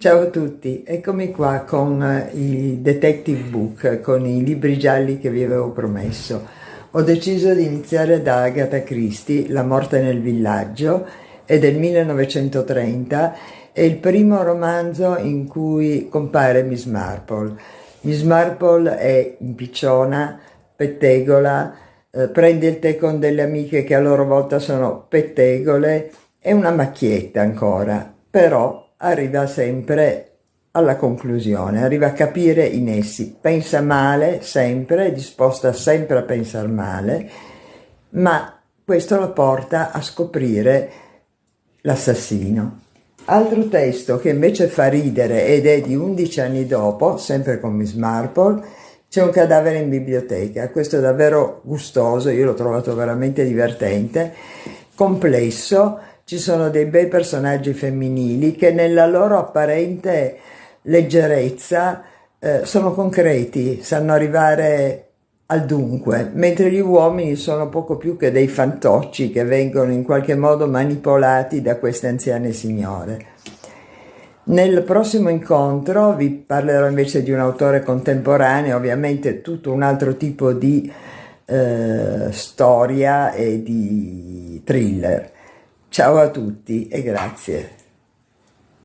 Ciao a tutti, eccomi qua con eh, i detective book, con i libri gialli che vi avevo promesso. Ho deciso di iniziare da Agatha Christie, La morte nel villaggio, è del 1930, è il primo romanzo in cui compare Miss Marple. Miss Marple è impicciona, pettegola, eh, prende il tè con delle amiche che a loro volta sono pettegole, è una macchietta ancora, però arriva sempre alla conclusione, arriva a capire in essi, pensa male sempre, è disposta sempre a pensare male, ma questo la porta a scoprire l'assassino. Altro testo che invece fa ridere ed è di 11 anni dopo, sempre con Miss Marple, c'è un cadavere in biblioteca, questo è davvero gustoso, io l'ho trovato veramente divertente, complesso, ci sono dei bei personaggi femminili che nella loro apparente leggerezza eh, sono concreti, sanno arrivare al dunque, mentre gli uomini sono poco più che dei fantocci che vengono in qualche modo manipolati da queste anziane signore. Nel prossimo incontro vi parlerò invece di un autore contemporaneo, ovviamente tutto un altro tipo di eh, storia e di thriller. Ciao a tutti e grazie.